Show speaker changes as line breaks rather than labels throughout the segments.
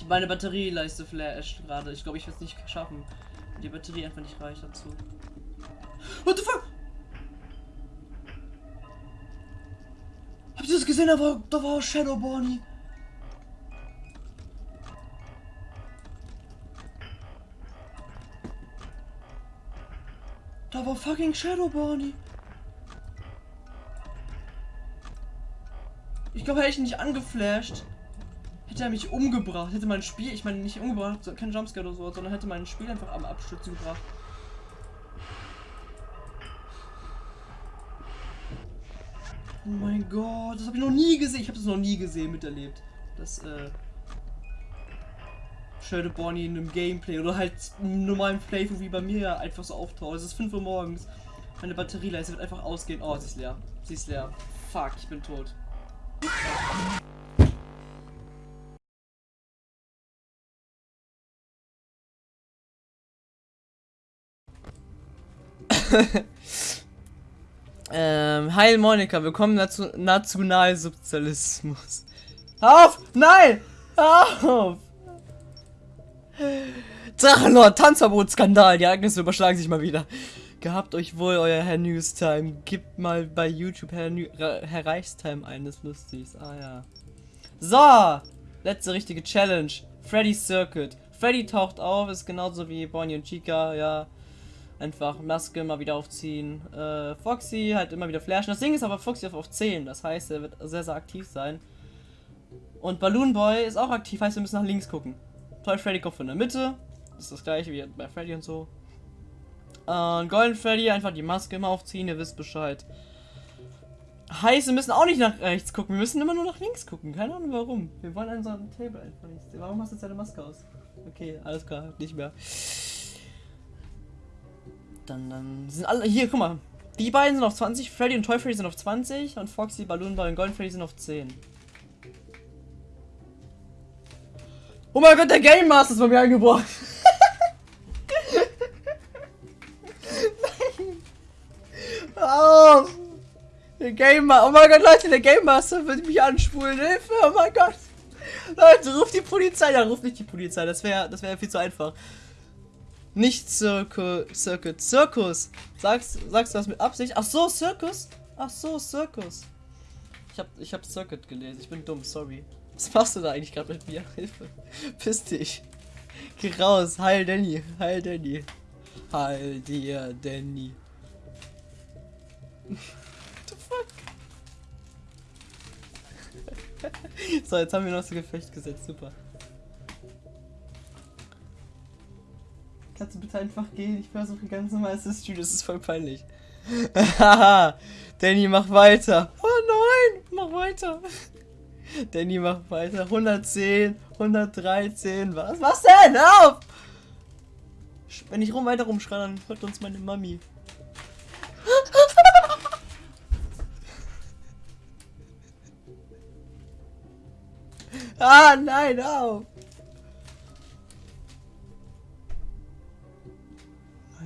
Die, meine Batterieleiste flasht gerade. Ich glaube, ich werde es nicht schaffen. Die Batterie einfach nicht reicht dazu. What the fuck? Habt ihr das gesehen? Da war, da war Shadow Bonnie. Da war fucking Shadow Bonnie. Ich glaube, hätte ich nicht angeflasht, hätte er mich umgebracht. Hätte mein Spiel, ich meine nicht umgebracht, kein Jumpscare oder so, sondern hätte mein Spiel einfach am Abstürzen gebracht. Oh mein Gott, das habe ich noch nie gesehen. Ich habe das noch nie gesehen, miterlebt. Das, äh. Shadow Bonnie in einem Gameplay oder halt einem normalen Playthrough wie bei mir einfach so auftaucht. Es ist 5 Uhr morgens. Meine Batterieleiste wird einfach ausgehen. Oh, sie ist leer. Sie ist leer. Fuck, ich bin tot. ähm, Heil Monika, willkommen dazu Nationalsozialismus. Auf! Nein! Auf! Drachenlord, Tanzverbot-Skandal, die Ereignisse überschlagen sich mal wieder. Gehabt euch wohl, euer Herr Newstime. Gebt mal bei YouTube Herr, New Herr Reichstime ein, das ist lustig. Ah ja. So! Letzte richtige Challenge. Freddy's Circuit. Freddy taucht auf, ist genauso wie Bonnie und Chica, ja. Einfach Maske mal wieder aufziehen. Äh, Foxy halt immer wieder flashen. Das Ding ist aber Foxy auf, auf 10. Das heißt, er wird sehr, sehr aktiv sein. Und Balloon Boy ist auch aktiv, heißt, wir müssen nach links gucken. Toy Freddy kommt von der Mitte. Das ist das gleiche wie bei Freddy und so. Und Golden Freddy, einfach die Maske immer aufziehen, ihr wisst Bescheid. Heißt, wir müssen auch nicht nach rechts gucken, wir müssen immer nur nach links gucken. Keine Ahnung warum. Wir wollen an so einem Table einfach nicht. Warum hast du jetzt deine Maske aus? Okay, alles klar, nicht mehr. Dann, dann sind alle. Hier, guck mal. Die beiden sind auf 20, Freddy und Toy Freddy sind auf 20 und Foxy, Balloon Ball und Golden Freddy sind auf 10. Oh mein Gott, der Game Master ist bei mir eingebracht. auf! Der Game Master. Oh mein Gott, Leute, der Game Master wird mich anspulen. Hilfe, oh mein Gott. Leute, ruft die Polizei. Ja, ruft nicht die Polizei. Das wäre das wär viel zu einfach. Nicht Circle, Circuit, Circus. Sagst, sagst du das mit Absicht? Ach so, Circus? Ach so, Circus. Ich hab, ich hab Circuit gelesen. Ich bin dumm, sorry. Was machst du da eigentlich gerade mit mir? Hilfe. Piss dich. Geh raus. Heil Danny. Heil Danny. Heil dir, Danny. the fuck? so, jetzt haben wir noch so Gefecht gesetzt. Super. Kannst du bitte einfach gehen? Ich versuche ganz normal streamen. Das ist voll peinlich. Haha. Danny, mach weiter. Oh nein, mach weiter. Danny, mach weiter. 110, 113. Was? Was denn? Auf! Wenn ich rum weiter rumschreie, dann hört uns meine Mami. Ah, nein, auf!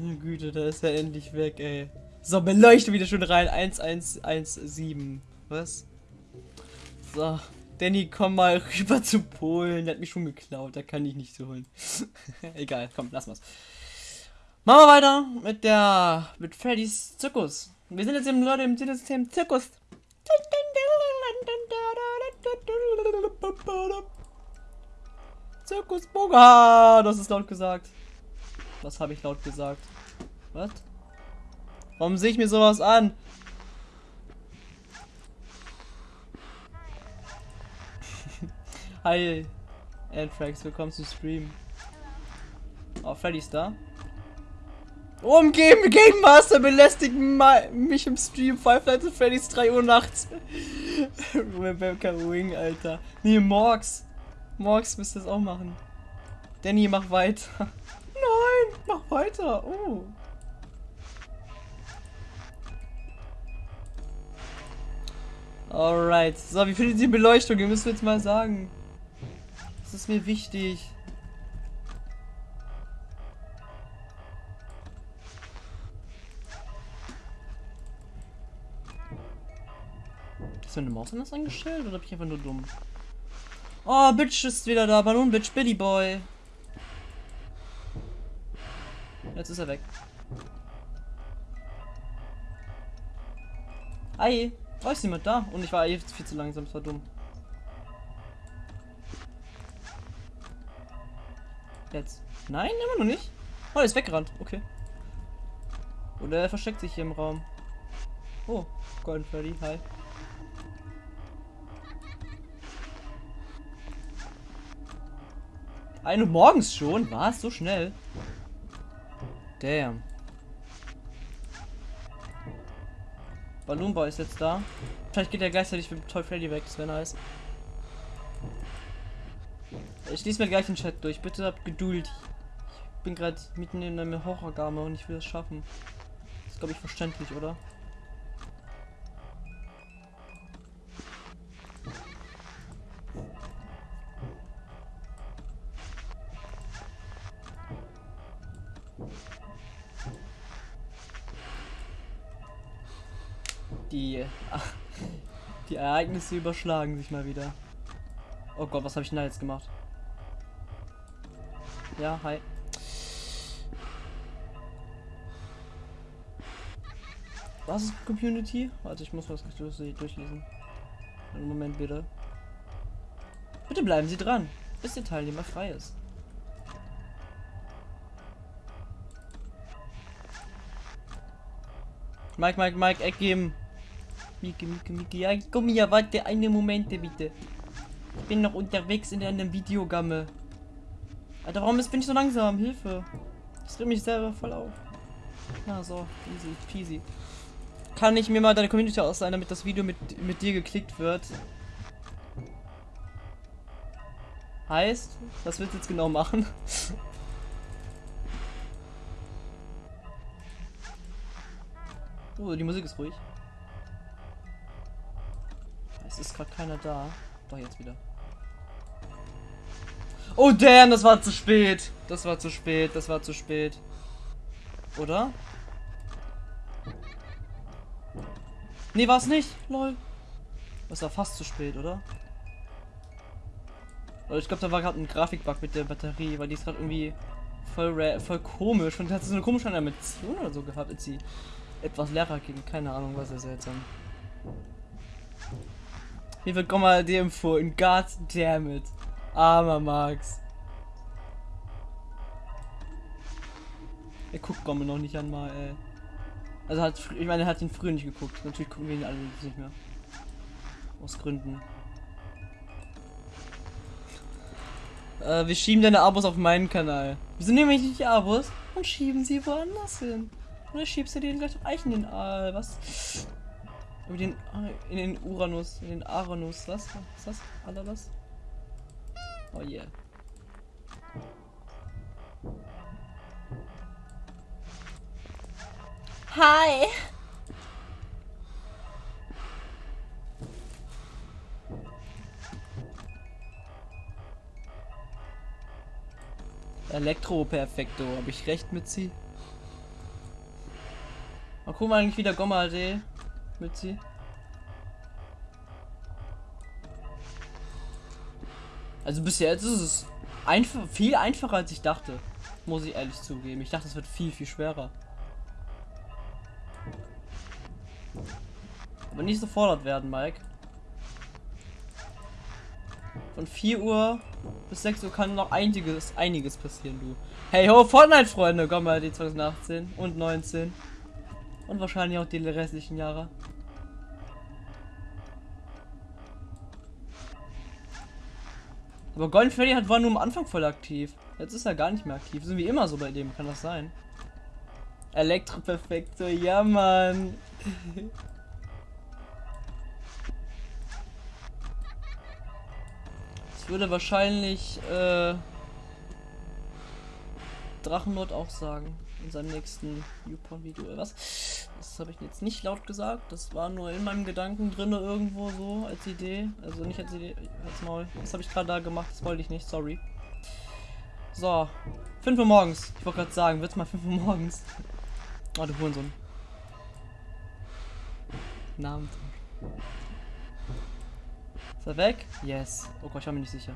Meine Güte, da ist er endlich weg, ey. So, beleuchte wieder schon rein. 1117. Was? So. Danny, komm mal rüber zu Polen. Der hat mich schon geklaut. Da kann ich nicht holen. Egal, komm, lass mal's. Machen wir weiter mit der. mit Freddys Zirkus. Wir sind jetzt im Leute im System Zirkus. Zirkus Boga! Das ist laut gesagt. Was habe ich laut gesagt? Was? Warum sehe ich mir sowas an? Hi, Anthrax, willkommen zu Stream. Oh, Freddy ist da. Oh, im Game, Master belästigt mich im Stream. Five Nights at Freddy's 3 Uhr nachts. Rebecca Wing, Alter. Nee, Morgs. Morgs müsste das auch machen. Danny, mach weiter. Weiter. Oh. Alright. So, wie findet die Beleuchtung? Ihr müsst jetzt mal sagen. Das ist mir wichtig. Ist meine Maus anders eingestellt oder bin ich einfach nur dumm? Oh, Bitch ist wieder da. Balloon Bitch, Billy Boy. Jetzt ist er weg. Hi. Oh, ist jemand da? Und ich war jetzt viel zu langsam, das war dumm. Jetzt. Nein, immer noch nicht. Oh, er ist weggerannt. Okay. Oder er versteckt sich hier im Raum. Oh, Golden Freddy, hi. Eine morgens schon? Was? So schnell? Damn. Balloon Boy ist jetzt da. Vielleicht geht er gleichzeitig mit Toy Freddy weg, das wäre nice. Ich lese mir gleich den Chat durch. Bitte habt Geduld. Ich bin gerade mitten in einem Horrorgame und ich will es schaffen. Das ist, glaube ich, verständlich, oder? Die, die Ereignisse überschlagen sich mal wieder. Oh Gott, was habe ich denn da jetzt gemacht? Ja, hi. Was ist Community? Warte, ich muss was durchlesen. Einen Moment bitte. Bitte bleiben Sie dran, bis der Teilnehmer frei ist. Mike, Mike, Mike, Eck geben. Mieke, Mieke, Mieke. Ja, komm hier, warte eine Momente bitte. Ich bin noch unterwegs in einem Videogamme. Alter, warum bin ich so langsam? Hilfe. Das regt mich selber voll auf. Na so, easy, peasy. Kann ich mir mal deine Community ausleihen, damit das Video mit, mit dir geklickt wird? Heißt, was willst du jetzt genau machen? oh, die Musik ist ruhig. Es ist gerade keiner da. Doch, jetzt wieder. Oh damn, das war zu spät. Das war zu spät, das war zu spät. Oder? Nee, war es nicht. Lol. Das war fast zu spät, oder? Ich glaube, da war gerade ein Grafikbug mit der Batterie, weil die ist gerade irgendwie voll, voll komisch. Und hat so eine komische Animation oder so gehabt, als sie etwas leerer ging. Keine Ahnung, was ist seltsam. Hier wird mal die empfohlen. God damn it. Armer Max. Er guckt Gomme noch nicht einmal, ey. Also hat, ich meine, er hat ihn früher nicht geguckt. Natürlich gucken wir ihn alle nicht mehr. Aus Gründen. Äh, wir schieben deine Abos auf meinen Kanal. Wir sind nämlich nicht die Abos und schieben sie woanders hin. Oder schiebst du den gleich auf Eichen den äh, was? Über den in den Uranus, in den Aranus, was? Was ist das? Was? Oh yeah. Hi. Elektro perfekto, habe ich recht mit sie? Mal gucken eigentlich wieder Gomma mit sie. Also bisher jetzt ist es einfach viel einfacher als ich dachte. Muss ich ehrlich zugeben. Ich dachte, es wird viel, viel schwerer. Aber nicht so fordert werden, Mike. Von 4 Uhr bis 6 Uhr kann noch einiges, einiges passieren, du. Hey ho, Fortnite-Freunde, komm mal die 2018 und 19. Und wahrscheinlich auch die restlichen Jahre. Aber Golden Freddy hat war nur am Anfang voll aktiv. Jetzt ist er gar nicht mehr aktiv. Sind wie immer so bei dem, kann das sein? Elektro perfekto, ja Mann. Ich würde wahrscheinlich äh, Drachenlord auch sagen in seinem nächsten YouPorn-Video. Was? Das habe ich jetzt nicht laut gesagt. Das war nur in meinem Gedanken drin irgendwo so als Idee. Also nicht als Idee, als Maul. Das habe ich gerade da gemacht. Das wollte ich nicht. Sorry. So. 5 Uhr morgens. Ich wollte gerade sagen, wird's mal 5 Uhr morgens. Oh, du Hurensohn. Namen. Ist er weg? Yes. Oh Gott, ich war mir nicht sicher.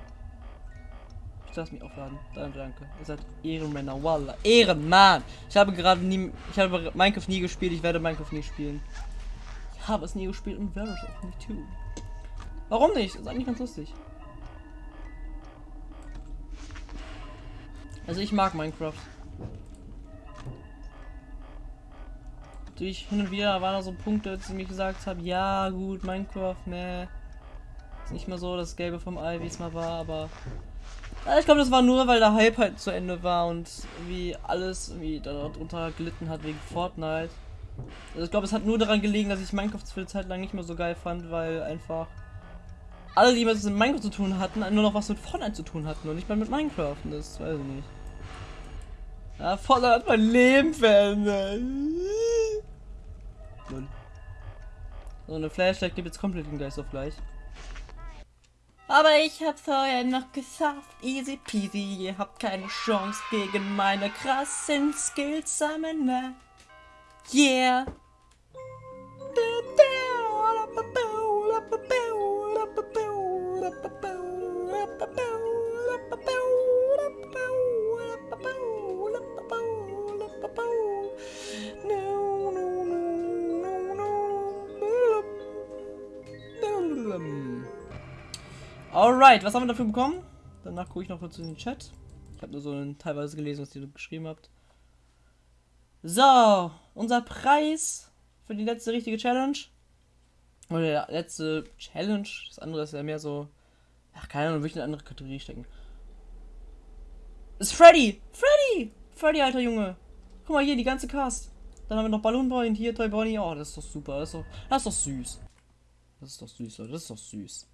Ich lasse mich aufladen. Danke, danke. Ihr seid Ehrenmänner. Wallah. Ehrenmann. Ich habe gerade nie. Ich habe Minecraft nie gespielt. Ich werde Minecraft nie spielen. Ich habe es nie gespielt und werde es auch nicht tun. Warum nicht? Ist eigentlich ganz lustig. Also ich mag Minecraft. Natürlich hin und wieder waren da so Punkte, die mir gesagt haben, ja gut, Minecraft, ne. Ist nicht mehr so das Gelbe vom Ei, wie es mal war, aber ich glaube, das war nur, weil der Hype halt zu Ende war und wie alles irgendwie darunter gelitten hat wegen Fortnite. Also ich glaube, es hat nur daran gelegen, dass ich Minecraft für eine Zeit lang nicht mehr so geil fand, weil einfach alle, die was mit Minecraft zu tun hatten, nur noch was mit Fortnite zu tun hatten und nicht mehr mit Minecraft. Und das weiß ich nicht. Ja, Fortnite hat mein Leben verändert. So eine Flashlight gibt jetzt komplett den Geist auf gleich. Aber ich hab's vorher noch geschafft, easy peasy, ihr habt keine Chance gegen meine krassen Skills, Summoner. Yeah. Alright, was haben wir dafür bekommen? Danach gucke ich noch kurz in den Chat. Ich habe nur so ein, teilweise gelesen, was ihr geschrieben habt. So, unser Preis für die letzte richtige Challenge. Oder letzte Challenge. Das andere ist ja mehr so. Ach, keine Ahnung, würde ich in eine andere Kategorie stecken. Ist Freddy! Freddy! Freddy, alter Junge! Guck mal hier, die ganze Cast. Dann haben wir noch Balloon Boy und hier Toy Bonnie. Oh, das ist doch super. Das ist doch, das ist doch süß. Das ist doch süß, Leute. Das ist doch süß.